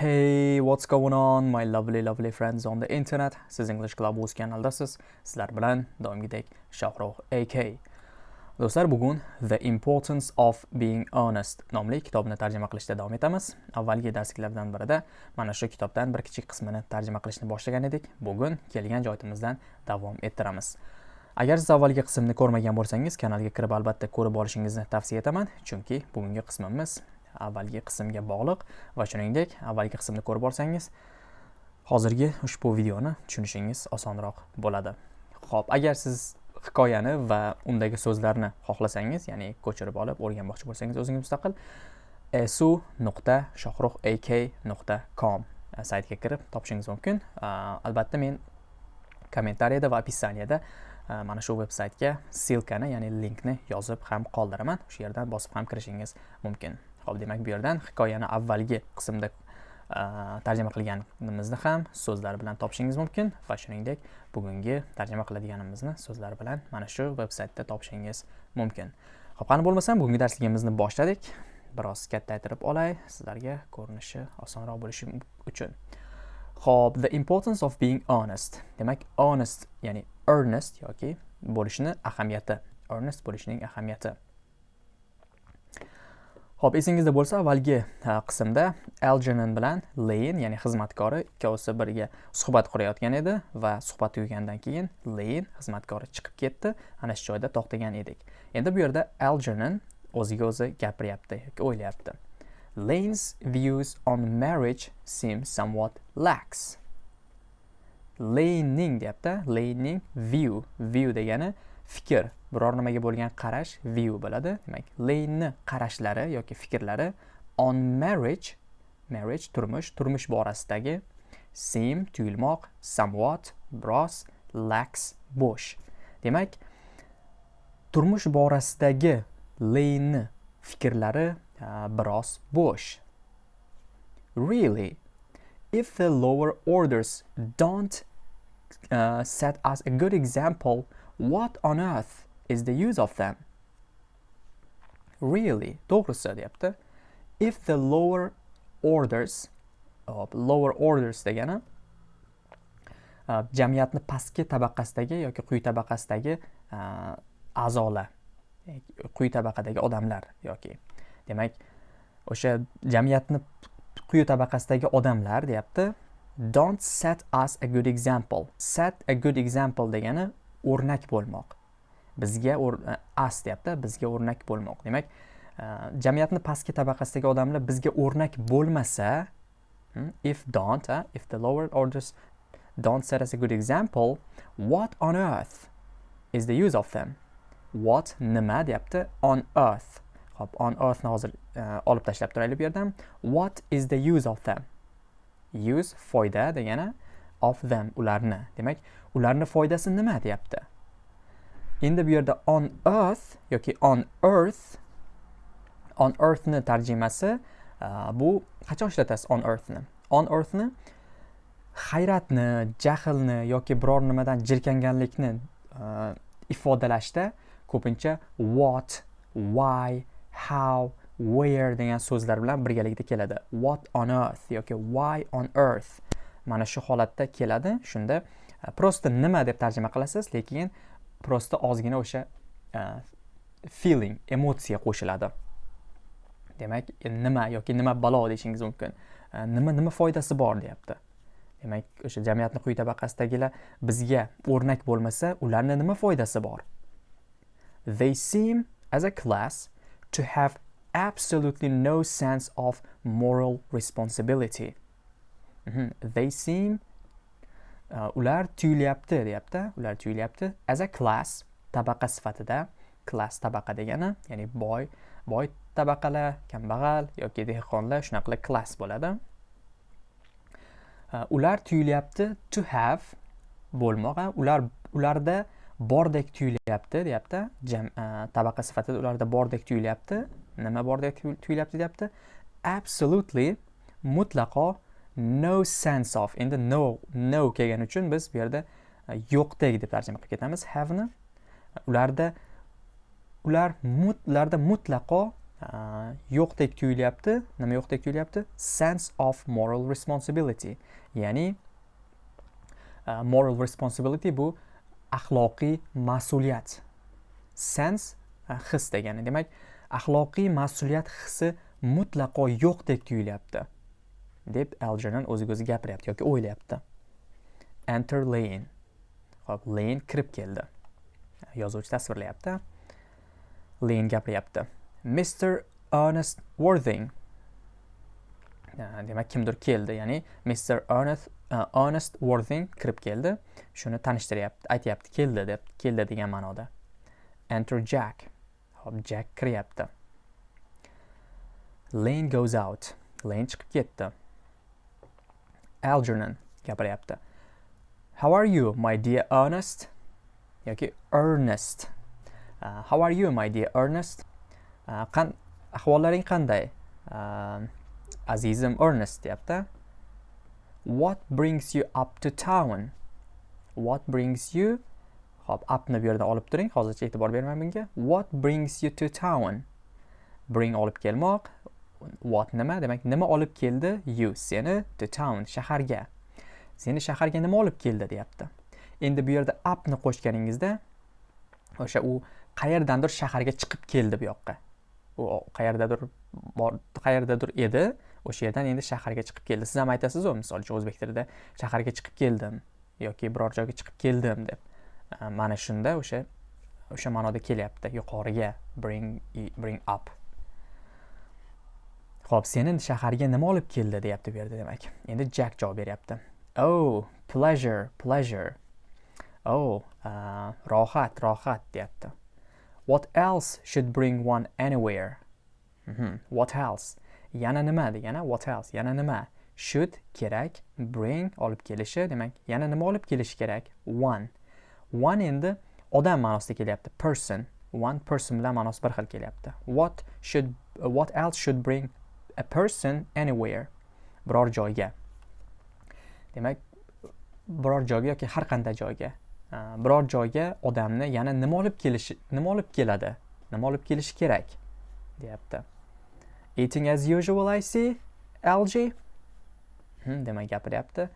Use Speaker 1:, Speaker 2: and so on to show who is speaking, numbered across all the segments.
Speaker 1: Hey, what's going on my lovely lovely friends on the internet? Siz English Club o'z kanaldasiz. Sizlar bilan doimgidek Shohrux AK. Do'stlar, bugun The Importance of Being Honest nomli kitobni tarjima qilishda davom etamiz. Avvalgi darsliklardan birida mana shu kitobdan bir kichik qismini tarjima qilishni boshlagan edik. Bugun kelgan joyimizdan davom ettiramiz. Agar siz avvalgi qismni ko'rmagan bo'lsangiz, kanalga kirib albatta ko'rib olishingizni tavsiya etaman, chunki bugungi qismimiz avvalgi qismga bog'liq va shuningdek avvalgi qismni ko'rib borsangiz hozirgi ushbu videoni tushunishingiz osonroq bo'ladi. Ho'p agar siz hikoyani va undagi so'zlarni xohlasangiz ya'ni ko'chirib olib o'rganmoqchi bo'lsangiz o'zingiz mustaqil su nuqta shohruh ak nuqta com e, saytiga kirib topishingiz mumkin. E, albatta men kommentariyada va описаниеda e, mana shu veb saytga ssilkani ya'ni linkni yozib ham qoldiraman. O'sha yerdan bosib ham kirishingiz mumkin. Ho'p demak bu yerdan hikoyani avvalgi qismda e, tarjima qilganimizni ham so'zlar bilan topishingiz mumkin va shuningdek bugungi tarjima qiladiganimizni so'zlar bilan mana shu veb saytda topishingiz mumkin. Ho'p qani bo'lmasam bugungi darsligimizni boshladik. Biroz kattaytirib olay sizlarga ko'rinishi osonroq bo'lishi uchun. Ho'p the importance of being honest. Demak honest ya'ni earnest yoki bo'lishni ahamiyati earnest bo'lishning ahamiyati. Xo'p, esingizda bo'lsa, avvalgi qismda Algernon bilan Lane, ya'ni xizmatkori ikkovsi birga suhbat qurayotgan edi va suhbat tugagandan keyin Lane xizmatkori chiqib ketdi. Ana shu joyda to'xtagan edik. Endi bu yerda Algernon o'ziga o'zi gapiryapti yoki o'ylayapti. Lane's views on marriage seem somewhat lax. Lane'ning deyapti. Lane'ning view, view degani fikr biror nimaga bo'lgan qarash view bo'ladi. Demak lane'ni qarashlari yoki fikrlari on marriage marriage turmush turmush borasidagi seem tuyulmoq somewhat biroz lax bo'sh. Demak turmush borasidagi lane'ni fikrlari biroz bo'sh. Really if the lower orders don't uh, set us a good example What on earth is the use of them? Really, to'g'risi deyapti. If the lower orders, uh, lower orders degani uh, jamiyatni pastki tabaqasidagi yoki quyi tabaqasidagi uh, a'zolar, e, quyi tabaqadagi odamlar yoki demak o'sha jamiyatni quyi tabaqasidagi odamlar deyapti don't set us a good example set a good example degani o'rnak bo'lmoq bizga e, as deyapti bizga o'rnak bo'lmoq. Demak e, jamiyatni pastki tabaqasidagi odamlar bizga o'rnak bo'lmasa hmm, if don't uh, if the lower orders don't set us a good example what on earth is the use of them? What nima deyapti? On earth. Hop on earthni hozir e, olib tashlab turaylik bu yerdan. What is the use of them? Use foyda degani of them ularni. Demak ularni foydasi nima deyapti? Endi bu yerda on earth yoki on earth on earthni tarjimasi e, bu qachon ishlatasiz on earthni? On earthni hayratni jahlni yoki biror nimadan jirkanganlikni e, ifodalashda ko'pincha what why how where degan so'zlar bilan birgalikda keladi. What on earth yoki why on earth mana shu holatda keladi. Shunda e, prosta nima deb tarjima qilasiz lekin prosta ozgina o'sha e, feeling emotsiya qo'shiladi. Demak nima yoki nima balo deyishingiz mumkin? E, nima nima foydasi bor deyapti? Demak o'sha jamiyatni quyi tabaqasidagilar bizga o'rnak bo'lmasa ularni nima foydasi bor? They seem as a class to have absolutely no sense of moral responsibility. Mm -hmm. they seem Э, ular tuyulyapti deyapti. Ular tuyulyapti. As a class tabaqa sifatida. Klass tabaqa degani ya'ni boy boy tabaqalar kambag'al yoki dehqonlar shunaqa klass bo'ladi. Uh, ular tuyulyapti to have bo'lmoq ular ularda bordek tuyulyapti deyapti. Jam uh, tabaqa sifatida ularda bordek tuyulyapti. Nima bordek tuyulyapti deyapti? Absolutely mutlaqo no sense of endi no no kelgani uchun biz bu yerda e, yo'qdek deb tarjima qilib ketamiz have'ni. Ularda ular mut, ularda mutlaqo e, yo'qdek tuyulyapti. Nima yo'qdek tuyulyapti? Sense of moral responsibility. Ya'ni uh, moral responsibility bu axloqiy mas'uliyat. Sense uh, his degani. Demak axloqiy mas'uliyat hissi mutlaqo yo'qdek tuyulyapti. Deb algernon o'ziga o'zi gapiryapti yoki o'ylayapti. Enter lane. Hop lane kirib keldi. Yozuvchi tasvirlayapti. Lane gapiryapti. Mr. Ernest Worthing. Demak kimdir keldi ya'ni Mr. Ernest uh, Ernest Worthing kirib keldi. Shuni tanishtiryapti aytyapti keldi deb keldi degan ma'noda. Enter Jack. Hop Jack kiryapti. Lane goes out. Lane chiqib ketdi. Algernon gapiryapti. How are you my dear Ernest? Yoki Ernest. Uh, How are you my dear Ernest? Uh, qan ahvollaring qanday? Um, azizim ernest deyapti. What brings you up to town? What brings you? Hop upni bu yerdan olib turing. Hozircha e'tibor bermang bunga. What brings you to town? Bring olib kelmoq. What nima? Demak nima olib keldi? You seni the town shaharga. Seni shaharga nima olib keldi? deyapti. Endi bu yerda upni qo'shganingizda o'sha u qayerdandir shaharga chiqib keldi bu yoqqa. U qayerdadir bor qayerdadir edi o'sha yerdan endi shaharga chiqib keldi. Siz ham aytasizu misol uchun o'zbek tilida shaharga chiqib keldim yoki biror joyga chiqib keldim deb. Mana shunda o'sha o'sha ma'noda kelyapti. Yuqoriga bring bring up. Xo'p, seni shaharga nima olib keldi deyapti bu yerda demak endi jack javob beryapti oh pleasure pleasure oh uh, rohat rohat deyapti What else should bring one anywhere? Mm -hmm. What else? Yana nima degani what else? Yana nima? Should kerak, bring olib kelishi, demak, yana nima olib kelishi kerak? One. One endi odam ma'nosida kelyapti. Person. One person bilan ma'nosi bir xil kelyapti. What should uh, what else should bring a person anywhere? Biror joyga. Demak, biror joyga yoki har qanday joyga. biror joyga odamni yana nima olib kelishi nima olib keladi? Nima olib kelishi kerak? Deyapti. Eating as usual i see algae hmm, demak gapiryapti.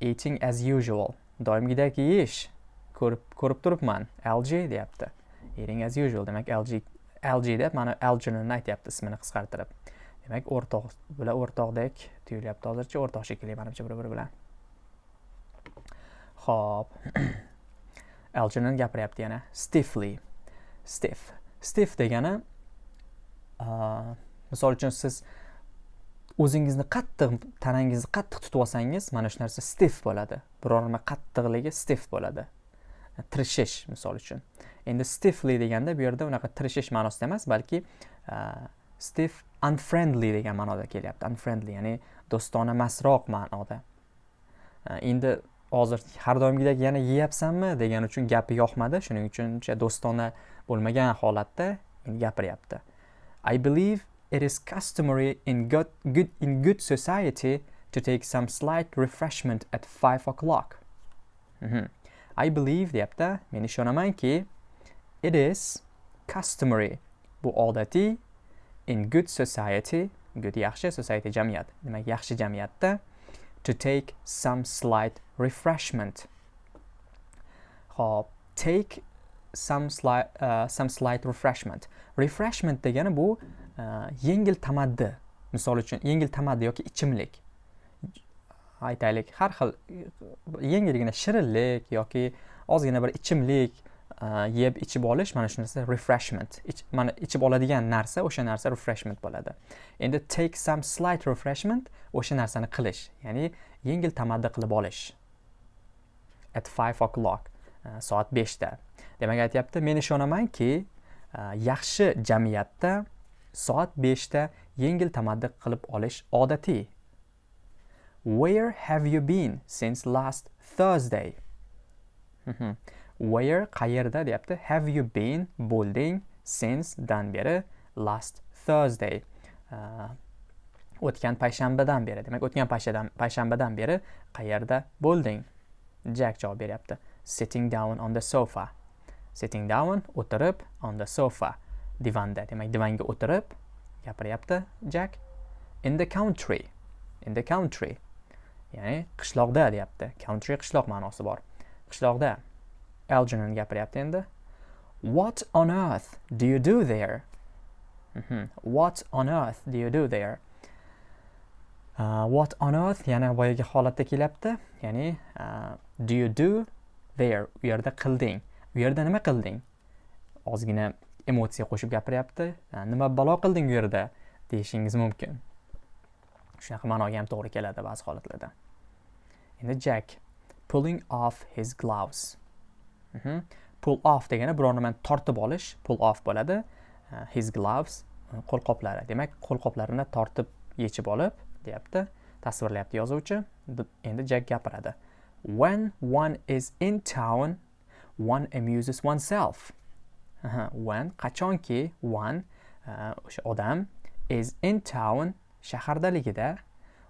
Speaker 1: Eating as usual. Doimgidek yeyish. Ko'rib ko'rib turibman. Algae deyapti. Eating as usual. Demak algae algae deb mana algernonni aytyapti ismini qisqartirib. Demak o'rtoq bular o'rtoqdek tuyulyapti. Hozircha o'rtoq shekilli manimcha bir biri bilan ho'p Algernon gapiryapti yana? Stiffly. Stiff. Stiff degani uh, misol uchun siz o'zingizni qattiq tanangizni qattiq tutib olsangiz mana shu narsa stiff bo'ladi. Biror nima qattiqligi stiff bo'ladi. E, tirishish misol uchun. Endi stiffly deganda bu yerda unaqa tirishish ma'nosida emas balki uh, stiff unfriendly degan ma'noda kelyapti. Unfriendly ya'ni do'stona emasroq ma'noda. E, endi hozir har doimgidek yana yeyapsanmi degani uchun gapi yoqmadi. Shuning uchun uncha do'stona bo'lmagan holatda gapiryapti. I believe it is customary in good, good, in good society to take some slight refreshment at 5 o'clock. Mm -hmm. i believe deyapti. Men ishonamanki it is customary bu odatiy in good society good yaxshi society jamiyat demak yaxshi jamiyatda to take some slight refreshment. Hop, take some slight, uh, some slight refreshment. Refreshment degani bu uh, yengil tamaddi. Misol uchun yengil tamaddi yoki ichimlik. Aytaylik, har xil yengilgina shirinlik yoki ozgina bir ichimlik yeb ichib olish mana shu narsa refreshment. Ich, mana ichib oladigan narsa o'sha narsa refreshment bo'ladi. Endi take some slight refreshment o'sha narsani qilish ya'ni yengil tamaddi qilib olish. At 5 o'clock uh, soat 5 da demak aytyapti men ishonamanki uh, yaxshi jamiyatda soat 5 da yengil tamaddi qilib olish odatiy where have you been since last thursday. Hm, hm. Where qayerda deyapti. Have you been bo'lding since dan beri? Last thursday. Uh, o'tgan payshanbadan beri. Demak o'tgan payshanbadan beri qayerda bo'lding jack javob beryapti. Sitting down on the sofa. Sitting down o'tirib on the sofa. Divanda. Demak divanga o'tirib gapiryapti jack. In the country. In the country. Ya'ni qishloqda deyapti. Country qishloq ma'nosi bor. Qishloqda. Algernon gapiryapti endi what on earth do you do there? Mhm. what on earth do you do there? Uh, what on earth yana boyagi holatda kelyapti. Ya'ni uh, do you do there? U yerda qilding. U yerda nima qilding? Ozgina emotsiya qo'shib gapiryapti. Uh, nima balo qilding u yerda deyishingiz mumkin. Shunaqa ma'noga ham to'g'ri keladi ba'zi holatlarda. Endi jack pulling off his gloves. Pull off degani biror nimani tortib olish pull off bo'ladi. Uh, his gloves э, qo'lqoplari demak qo'lqoplarini tortib yechib olib deyapti. Tasvirlayapti yozuvchi. Endi jack gapiradi. When one is in town one amuses oneself. Aha, when qachonki one uh, o'sha odam is in town shahardaligida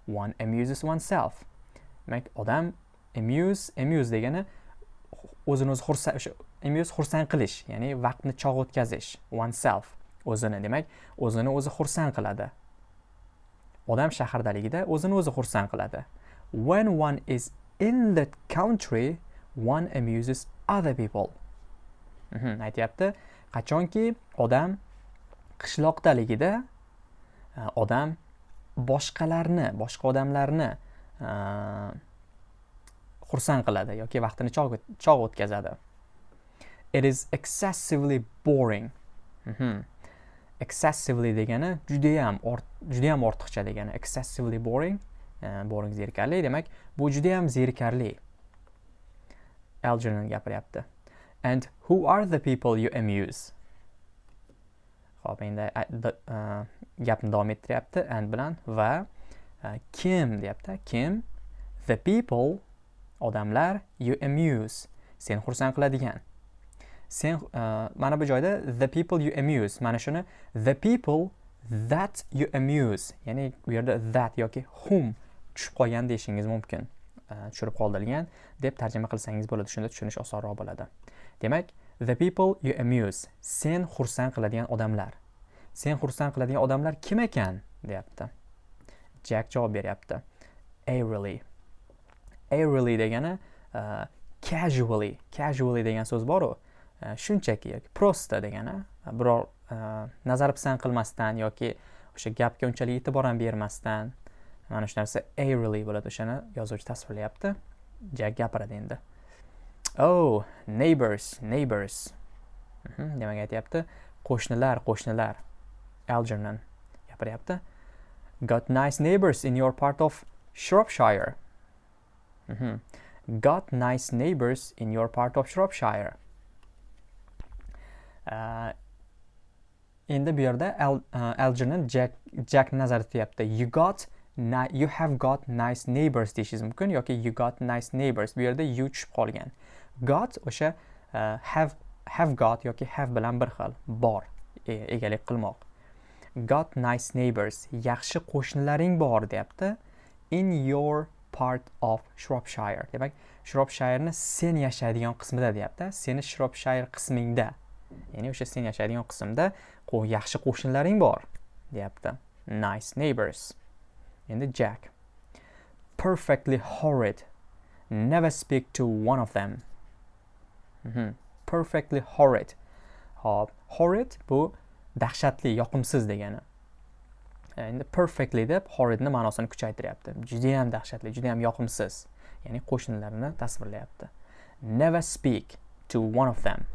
Speaker 1: one amuses oneself. Demak odam amuse amuse degani o'zini o'zi xursand o'sha amuse xursand qilish ya'ni vaqtni chog' o'tkazish oneself o'zini demak o'zini o'zi xursand qiladi. Odam shahardaligida o'zini o'zi xursand qiladi. When one is in the country one amuses other people. Mhm, aytyapti. Qachonki odam qishloqdaligida e, odam boshqalarni boshqa odamlarni uh, xursand qiladi yoki vaqtini chog' o'tkazadi. It is excessively boring. Mhm. excessively degani judayam judayam ortiqcha degani excessively boring uh, boring zerikarli. Demak bu judayam zerikarli. Algernon gapiryapti. And who are the people you amuse? Ho'p endi uh, gapni davom ettiryapti. And bilan va uh, kim deyapti? Kim? The people odamlar you amuse sen xursand qiladigan. Sen uh, mana bu joyda the people you amuse mana shuni the people that you amuse ya'ni u yerda that yoki whom tushib qolgan deyishingiz mumkin uh, tushirib qoldirilgan deb tarjima qilsangiz bo'ladi. Shunda tushunish osonroq bo'ladi. Demak the people you amuse sen xursand qiladigan odamlar. Sen xursand qiladigan odamlar kim ekan? deyapti. Jack javob beryapti. Airily airily degani uh, casually casually degan so'z boru. Uh, shunchaki yoki prosta degani e, biror nazar pisand qilmasdan yoki o'sha gapga unchalik e'tibor ham bermasdan mana shu narsa airily bo'ladi o'shani yozuvchi tasvirlayapti. Jack gapiradi endi. Oh neighbors neighbors. Mhm, demak aytyapti. Qo'shnilar qo'shnilar. Algernon gapiryapti. Got nice neighbors in your part of shropshire. Mhm. got nice neighbors in your part of shropshire. Endi bu yerda Al, uh, algernon jack jack nazarda tutyapti you got you have got nice neighbors deyishingiz mumkin yoki you got nice neighbors. Bu yerda you tushib qolgan. Got o'sha uh, have have got yoki have bilan bir xil bor e- egalik qilmoq. Got nice neighbors yaxshi qo'shnilaring bor deyapti. In your part of shropshire. Demak shropshireni sen yashaydigan qismida deyapti. Seni shropshire qismingda. Ya'ni o'sha sen yashaydigan qismda yaxshi qo'shnilaring bor deyapti. Nice neighbors. Endi jack. Perfectly horrid. Never speak to one of them. Mhm. perfectly horrid. Hop horrid bu dahshatli yoqimsiz degani. E, endi perfectly deb horridni ma'nosini kuchaytiryapti. Judayam dahshatli judayam yoqimsiz. Ya'ni qo'shnilarni tasvirlayapti. Never speak to one of them.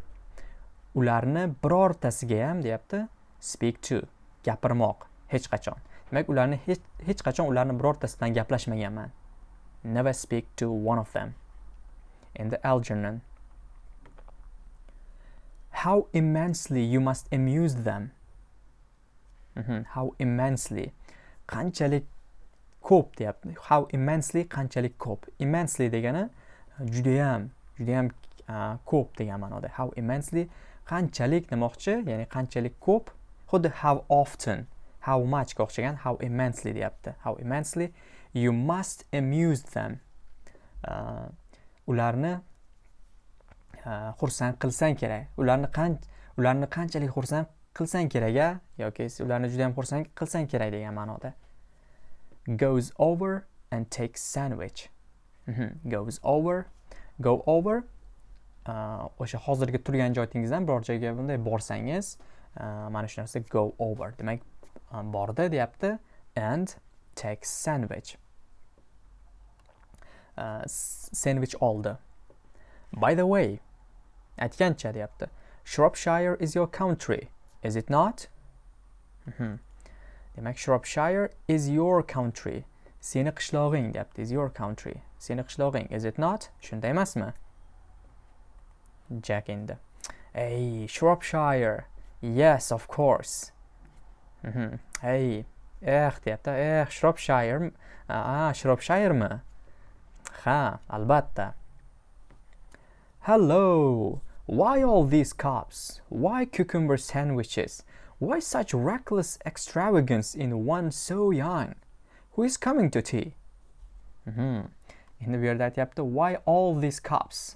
Speaker 1: Ularni birortasiga ham deyapti speak to gapirmoq hech qachon. Demak ularni hech hech qachon ularni birortasi bilan gaplashmaganman. Never speak to one of them. Endi algernon. How immensely you must amuse them. Mhm. How immensely qanchalik ko'p deyapti. How immensely qanchalik ko'p. Immensely degani e, judayam judayam uh, ko'p degan ma'noda. How immensely qanchalik demoqchi ya'ni qanchalik ko'p. Xuddi how often how much ga o'xshagan how immensely deyapti. How immensely you must amuse them. Uh, ularni uh, xursand qilsang kerak. Ularni qanch ularni qanchalik xursand qilsang kerak a yoki ularni juda ham xursand qilsang kerak degan ma'noda. Goes over and takes sandwich. Mhm. goes over go over uh, o'sha hozirgi turgan joyingizdan biror joyga bunday borsangiz uh, mana shu narsa go over. Demak um, bordi deyapti. And takes sandwich. Uh, sandwich oldi. By the way aytgancha deyapti. Shropshire is your country. Is it not? Mhm. demak shropshire is your country. Seni qishlog'ing deyapti is your country. Seni qishlog'ing. Is it not? Shunday emasmi? Jack endi. Hey shropshire. Yes of course. Mhm. hey eh deyapti. Eh shropshire a shropshiremi? Ha albatta. Hello. Why all these cups? Why cucumber sandwiches? Why such reckless extravagance in one so young? Who is coming to tea? Hmm. endi bu yerda aytyapti why all these cups?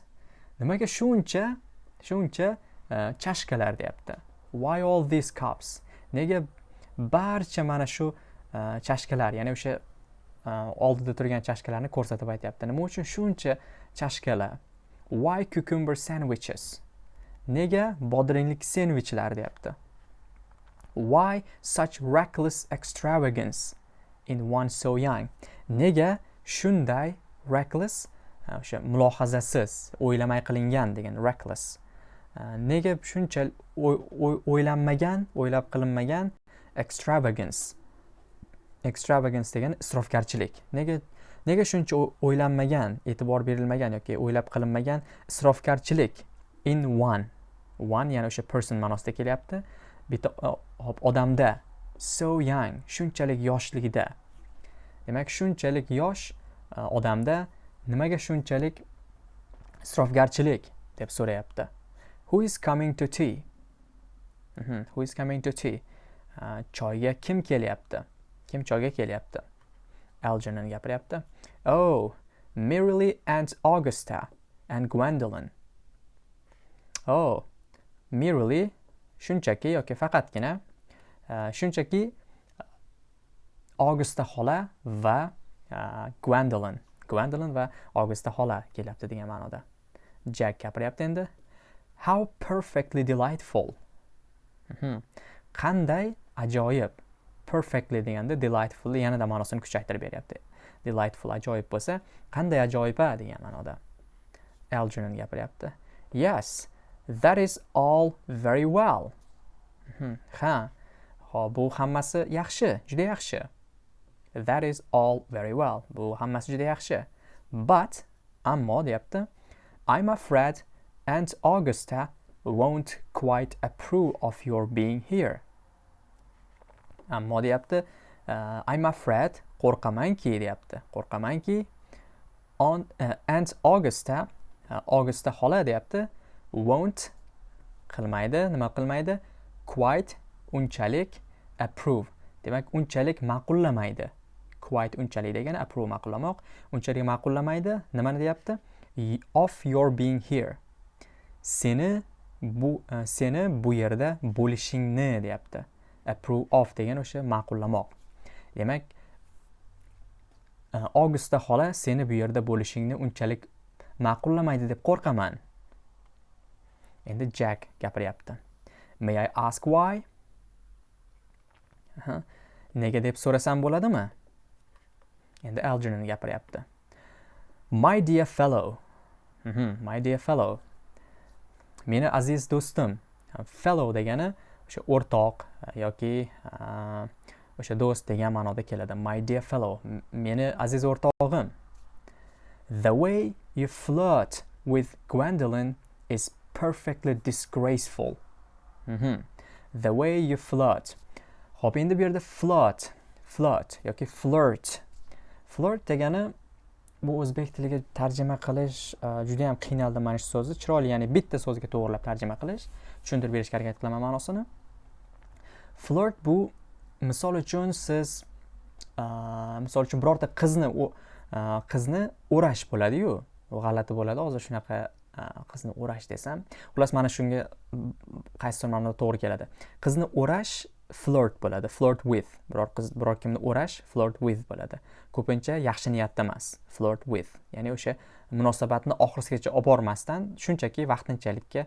Speaker 1: Nimaga shuncha shuncha uh, chashkalar deyapti. Why all these cups? Nega barcha mana shu uh, chashkalar ya'ni o'sha uh, oldida turgan chashkalarni ko'rsatib aytyapti. Nima uchun shuncha chashkalar? Why cucumber sandwiches? Nega bodringlik sendvichlar deyapti. Why such reckless extravagance in one so young? Nega shunday reckless o'sha mulohazasiz o'ylamay qilingan degan reckless. Nega shuncha o'ylanmagan o'ylab qilinmagan? Extravagance. Extravagance degani isrofgarchilik. Nega nega shuncha o'ylanmagan e'tibor berilmagan yoki o'ylab qilinmagan isrofgarchilik in one? One ya'ni o'sha person ma'nosida kelyapti. Bitta hop odamda. So young shunchalik yoshligida. Demak shunchalik yosh e, odamda nimaga shunchalik isrofgarchilik deb so'rayapti. Who is coming to tea? Mhm, who is coming to tea? E, choyga kim kelyapti? Kim choyga kelyapti? Algernon gapiryapti oh merrily and augusta and gwendolyn. Oh merrily shunchaki yoki faqatgina uh, shunchaki uh, augusta xola va uh, gwendolyn. Gwendolyn va augusta xola kelyapti degan ma'noda. Jack gapiryapti endi. How perfectly delightful. Mhm. qanday ajoyib perfectly deganda delightfully yanada ma'nosini kuchaytirib beryapti. Delightful ajoyib bo'lsa qanday ajoyib a degan ma'noda algernon gapiryapti. Yes that is all very well. Mhm. ha. Ho bu hammasi yaxshi juda yaxshi. That is all very well. Bu hammasi juda yaxshi. But ammo deyapti i'm afraid aunt augusta won't quite approve of your being here. Ammo deyapti э, i'm afraid qo'rqamanki deyapti. Qo'rqamanki on uh, and augustda э, augustda xola deyapti. Won't qilmaydi. Nima qilmaydi? Quite unchalik approve. Demak unchalik ma'qullamaydi. Quite unchalik degani approve ma'qullamoq. Unchalik ma'qullamaydi nimani deyapti? Of your being here. Seni bu uh, seni bu yerda bo'lishingni deyapti. Approve of degan o'sha ma'qullamoq. Demak e, augusta xola seni bu yerda bo'lishingni unchalik ma'qullamaydi deb qo'rqaman. Endi jack gapiryapti. May i ask why? Aha. nega deb so'rasam bo'ladimi? Endi algernon gapiryapti. My dear fellow. Mhm, my dear fellow. Meni aziz do'stim fellow degani o'sha o'rtoq uh, yoki uh, o'sha do'st degan ma'noda keladi. My dear fellow meni aziz o'rtog'im the way you flirt with gwendolyn is perfectly disgraceful. Mhm. the way you flirt. Ho'p endi bu yerda flirt flirt yoki flirt. Flirt degani bu o'zbek tiliga tarjima qilish uh, juda yam qiynaldim mana shu so'zni chiroyli ya'ni bitta so'zga to'g'irlab tarjima qilish tushuntirib berishga harakat qilaman ma'nosini. Flirt bu misol uchun siz misol uchun birorta qizni o- qizni o'rash bo'ladiyu g'alati bo'ladi hozir shunaqa qizni o'rash desam xullas mana shunga qaysidir ma'noda to'g'ri keladi. Qizni o'rash flirt bo'ladi flirt with. Biror qiz biror kimni o'rash flirt with bo'ladi. Ko'pincha yaxshi niyatda emas flirt with. Ya'ni o'sha munosabatni oxirigacha olib bormasdan shunchaki vaqtinchalikka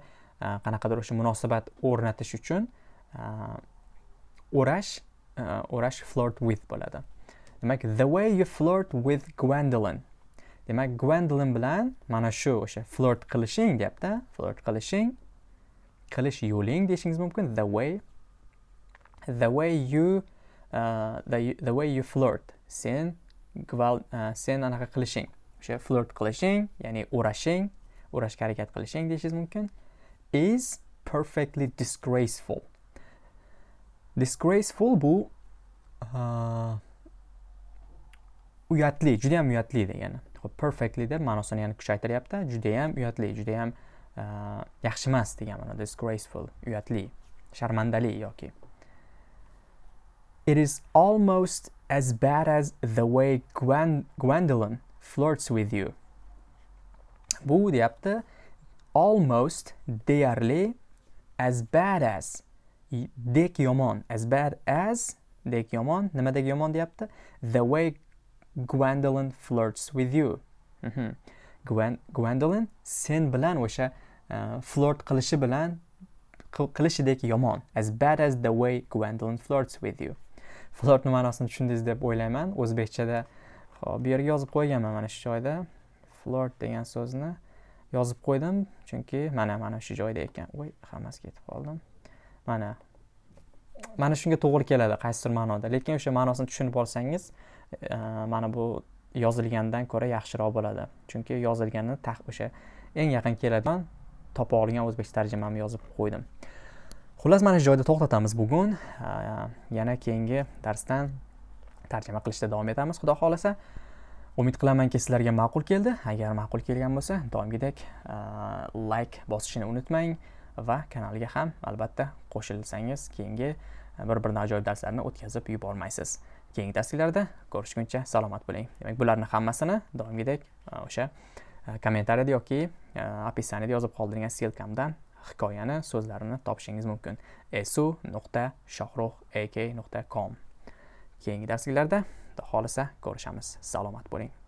Speaker 1: qanaqadir o'sha munosabat o'rnatish uchun o'rash o'rash uh, flirt with bo'ladi. Demak the way you flirt with gwendolyn. Demak gwendolyn bilan mana shu o'sha flirt qilishing deyapti flirt qilishing qilish yo'ling deyishingiz mumkin. The way the way you uh, the, the way you flirt. Sen gval uh, sen anaqa qilishing. O'sha flirt qilishing ya'ni o'rashing o'rashga harakat qilishing deyishingiz mumkin is perfectly disgraceful. Disgraceful bu uyatli judayam uyatli degani ho'p perfectly deb ma'nosini yana kuchaytiryapti. Judayam uyatli judayam uh, yaxshi emas degan ma'noda disgraceful uyatli sharmandali yoki. It is almost as bad as the way Gwen Gwendolyn flirts with you. Bu deyapti almost deyarli as bad as dek yomon as bad as dek yomon. Nimadek yomon deyapti? The way Gwendolyn flirts with you. Mm -hmm. Gwen, Gwendolyn sen bilan o'sha uh, flirt qilishi bilan qilishidek yomon. As bad as the way Gwendolyn flirts with you. flirtni ma'nosini tushundingiz deb o'ylayman. O'zbekchada hop bu yerga yozib qo'yganman mana shu joyda. Flirt degan so'zni yozib qo'ydim. Chunki mana mana shu joyda ekan. Voy hammasi ketib qoldim mana. Mana shunga to'g'ri keladi qaysidir ma'noda. Lekin o'sha ma'nosini tushunib olsangiz e, mana bu yozilgandan ko'ra yaxshiroq bo'ladi. Chunki yozilganni o'sha eng yaqin keladigan topa olgan o'zbekcha tarjimamni yozib qo'ydim. Xullas mana shu joyda to'xtatamiz bugun. E, yana keyingi darsdan tarjima qilishda davom etamiz xudo xohlasa. Umid qilamanki sizlarga ma'qul keldi. Agar ma'qul kelgan bo'lsa doimgidek e, layk bosishni unutmang. Va kanalga ham albatta qo'shilsangiz keyingi e, bir biridan ajoyib darslarni o'tkazib yubormaysiz. Keyingi darsliklarda ko'rishguncha salomat bo'ling. Demak bularni hammasini doimgidek e, o'sha e, kommentariyada yoki описаниеda yozib qoldirgan ssilkamdan hikoyani so'zlarini topishingiz mumkin. esu nuqta shohruh ak nuqta com keyingi darsliklarda xohlasa ko'rishamiz. Salomat bo'ling.